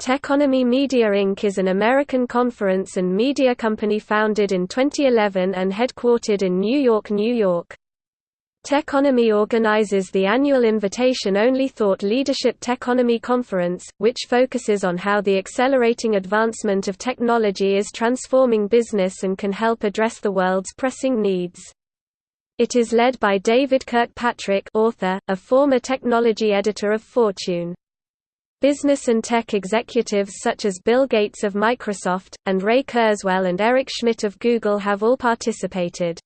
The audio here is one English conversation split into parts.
Techonomy Media Inc. is an American conference and media company founded in 2011 and headquartered in New York, New York. Techonomy organizes the annual invitation-only Thought Leadership Techonomy Conference, which focuses on how the accelerating advancement of technology is transforming business and can help address the world's pressing needs. It is led by David Kirkpatrick author, a former technology editor of Fortune. Business and tech executives such as Bill Gates of Microsoft, and Ray Kurzweil and Eric Schmidt of Google have all participated.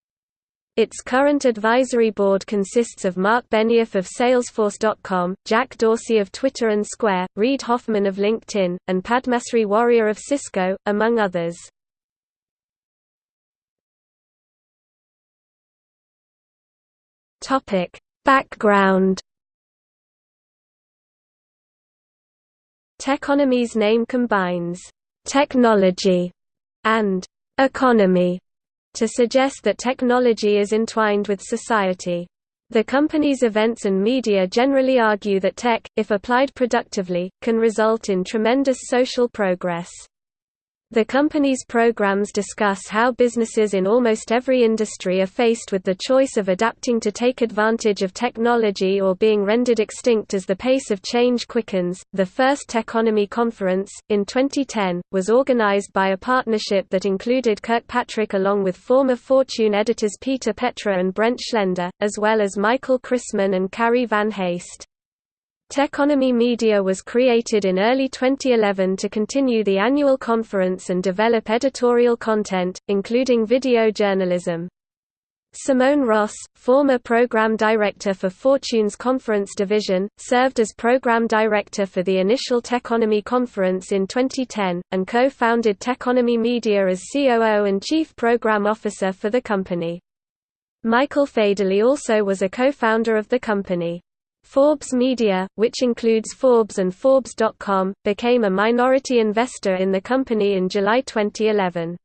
Its current advisory board consists of Marc Benioff of Salesforce.com, Jack Dorsey of Twitter and Square, Reid Hoffman of LinkedIn, and Padmasree Warrior of Cisco, among others. Background Techonomy's name combines technology and economy to suggest that technology is entwined with society. The company's events and media generally argue that tech, if applied productively, can result in tremendous social progress. The company's programs discuss how businesses in almost every industry are faced with the choice of adapting to take advantage of technology or being rendered extinct as the pace of change quickens. The first Techonomy Conference, in 2010, was organized by a partnership that included Kirkpatrick along with former Fortune editors Peter Petra and Brent Schlender, as well as Michael Chrisman and Carrie Van Haste. Techonomy Media was created in early 2011 to continue the annual conference and develop editorial content, including video journalism. Simone Ross, former program director for Fortune's conference division, served as program director for the initial Techonomy conference in 2010, and co-founded Techonomy Media as COO and chief program officer for the company. Michael Federle also was a co-founder of the company. Forbes Media, which includes Forbes and Forbes.com, became a minority investor in the company in July 2011.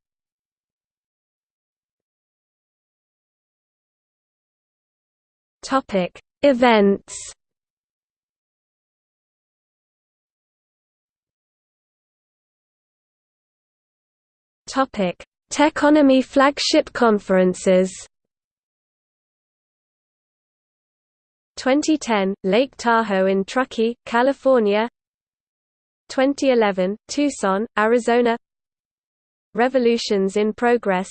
Topic: Events. Topic: Techonomy flagship conferences. 2010, Lake Tahoe in Truckee, California. 2011, Tucson, Arizona. Revolutions in Progress.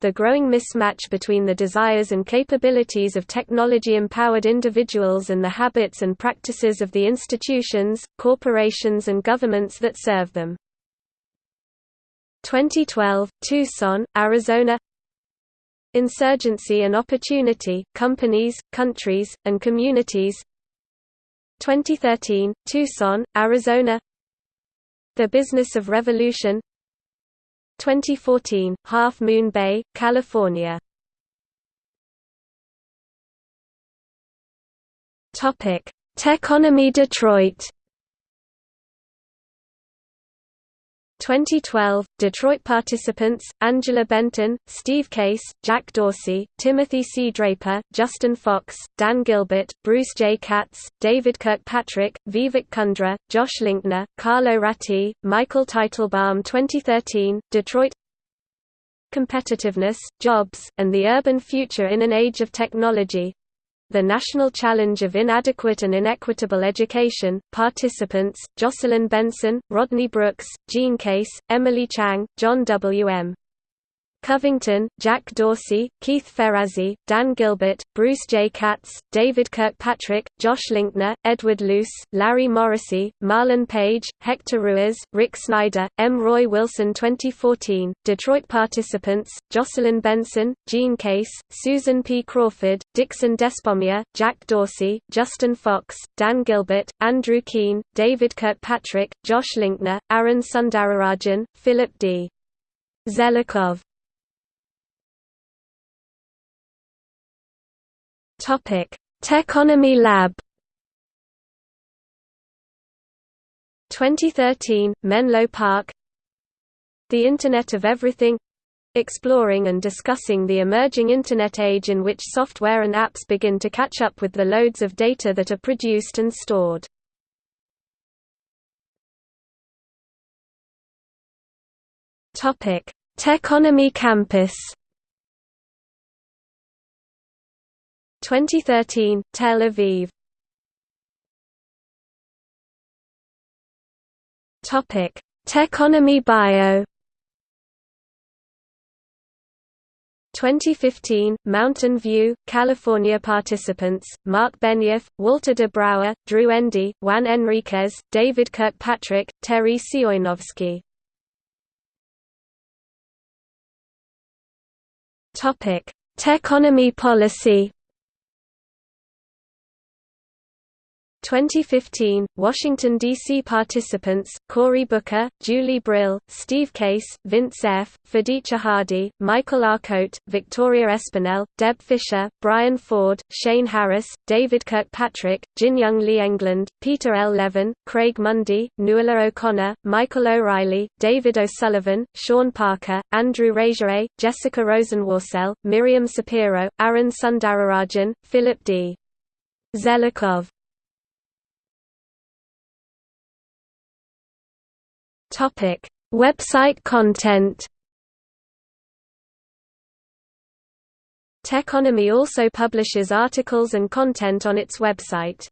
The growing mismatch between the desires and capabilities of technology-empowered individuals and the habits and practices of the institutions, corporations and governments that serve them. 2012, Tucson, Arizona Insurgency and Opportunity, Companies, Countries, and Communities. 2013, Tucson, Arizona. The Business of Revolution. 2014, Half Moon Bay, California. Techonomy Detroit 2012, Detroit participants, Angela Benton, Steve Case, Jack Dorsey, Timothy C. Draper, Justin Fox, Dan Gilbert, Bruce J. Katz, David Kirkpatrick, Vivek Kundra, Josh Linkner, Carlo Ratti, Michael Teitelbaum 2013, Detroit Competitiveness, Jobs, and the Urban Future in an Age of Technology the National Challenge of Inadequate and Inequitable Education, participants, Jocelyn Benson, Rodney Brooks, Jean Case, Emily Chang, John W. M. Covington, Jack Dorsey, Keith Ferrazzi, Dan Gilbert, Bruce J. Katz, David Kirkpatrick, Josh Linkner, Edward Luce, Larry Morrissey, Marlon Page, Hector Ruiz, Rick Snyder, M. Roy Wilson 2014, Detroit participants, Jocelyn Benson, Jean Case, Susan P. Crawford, Dickson Despommier, Jack Dorsey, Justin Fox, Dan Gilbert, Andrew Keen, David Kirkpatrick, Josh Linkner, Arun Sundararajan, Philip D. Zelikow Topic: Techonomy Lab. 2013, Menlo Park. The Internet of Everything. Exploring and discussing the emerging Internet age in which software and apps begin to catch up with the loads of data that are produced and stored. Techonomy Campus. 2013, Tel Aviv. Techonomy Bio. 2015, Mountain View, California Participants, Marc Benioff, Walter de Brouwer, Drew Endy, Juan Enriquez, David Kirkpatrick, Terry Sejnowski. Techonomy policy 2015, Washington, D.C. participants, Cory Booker, Julie Brill, Steve Case, Vince F., Phiditza Hardy, Michael Arcote, Victoria Espinel, Deb Fischer, Brian Ford, Shane Harris, David Kirkpatrick, Jin-Young Lee England, Peter L. Levin, Craig Mundie, Nuala O'Connor, Michael O'Rielly, David O'Sullivan, Sean Parker, Andrew Rasiej, Jessica Rosenworcel, Miriam Sapiro, Arun Sundararajan, Philip D. Zelikow Topic: Website content. Techonomy also publishes articles and content on its website.